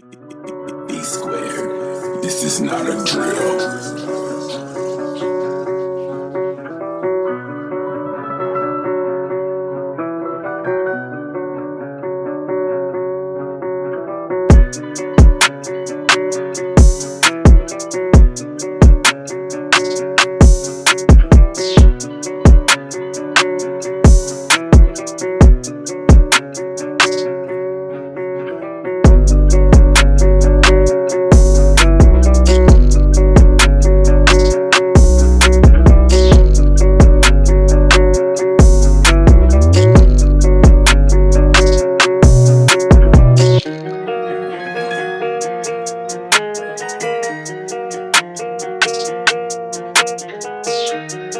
E squared. This is not a drill. Bye.